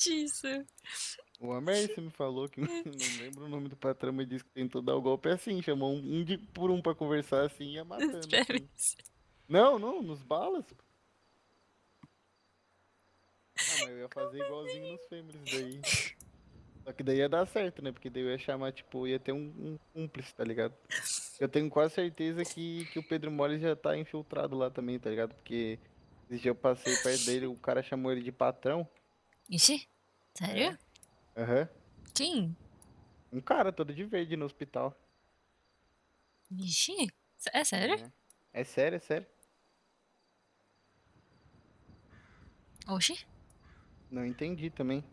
exatamente isso. O Amerce me falou que não lembro o nome do patrão, mas disse que tentou dar o golpe assim, chamou um, de, por um pra conversar assim e ia matando. Assim. Não, não, nos balas. Ah, mas eu ia fazer igualzinho nos Families daí. Só que daí ia dar certo, né? Porque daí eu ia chamar, tipo, ia ter um, um cúmplice, tá ligado? Eu tenho quase certeza que, que o Pedro Mole já tá infiltrado lá também, tá ligado? Porque esse dia eu passei perto dele, o cara chamou ele de patrão. Ixi, sério? Aham. Uhum. Quem? Um cara todo de verde no hospital. Ixi, é sério? É, é sério, é sério. Oxi. Não entendi também.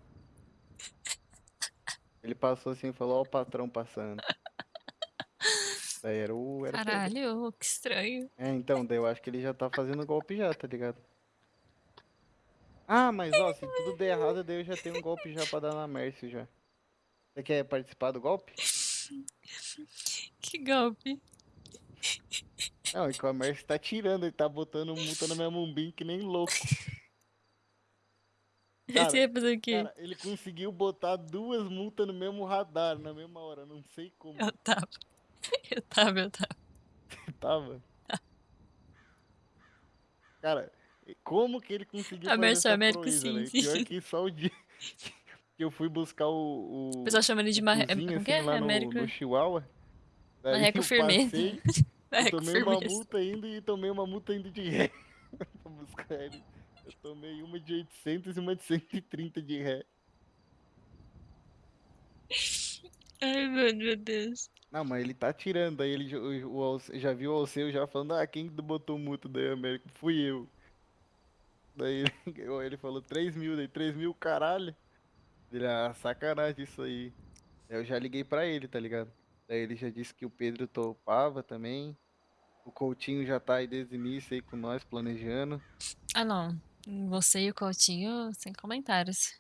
Ele passou assim e falou, ó o patrão passando. daí era o. Era Caralho, que estranho. É, então, daí eu acho que ele já tá fazendo golpe já, tá ligado? Ah, mas ó, se tudo der errado, daí eu já tenho um golpe já pra dar na Mercy já. Você quer participar do golpe? Que golpe? Não, é que o Mercy tá tirando, ele tá botando multa na minha mumbim que nem louco. Cara, Você ia fazer o quê? Cara, ele conseguiu botar duas multas no mesmo radar na mesma hora, não sei como. Eu tava. Eu tava, eu tava. tava? Cara, como que ele conseguiu fazer essa Américo, proeza, sim, né? sim. Pior que só o dia que eu fui buscar o... O, o pessoal chama ele de marreco. Como assim, que é? Lá Américo... no, no Chihuahua. Marreco firmeza. Passei, tomei firmeza. uma multa indo e tomei uma multa indo de ré. pra buscar ele. Eu tomei uma de 800 e uma de 130 de ré. Ai, mano, meu Deus. Não, mas ele tá tirando. Aí ele o, o, já viu o Alceu já falando, ah, quem botou multa da América? Fui eu. Daí ele falou 3 mil, daí 3 mil, caralho. Ele, ah, sacanagem isso aí. Eu já liguei pra ele, tá ligado? Daí ele já disse que o Pedro topava também. O Coutinho já tá aí desde o início aí com nós, planejando. Ah, não. Você e o Coutinho, sem comentários.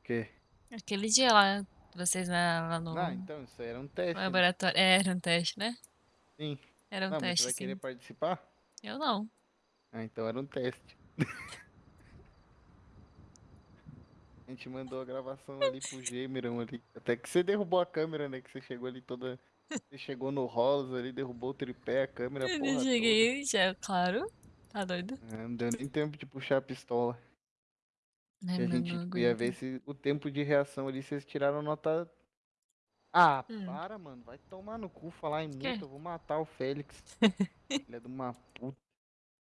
O quê? Aquele dia lá, vocês lá no. Ah, então, isso aí era um teste. Né? laboratório. Né? Era um teste, né? Sim. Era um não, teste. Você vai sim. querer participar? Eu não. Ah, então era um teste. a gente mandou a gravação ali pro Gemerão ali. Até que você derrubou a câmera, né? Que você chegou ali toda. Você chegou no Rolos ali, derrubou o tripé, a câmera, Eu porra. cheguei, já, claro. Tá doido? É, não deu nem tempo de puxar a pistola. Ai, a gente tipo, ia ver se o tempo de reação ali, vocês tiraram nota. Ah, hum. para, mano. Vai tomar no cu falar em multa. Eu vou matar o Félix. Filha de uma puta.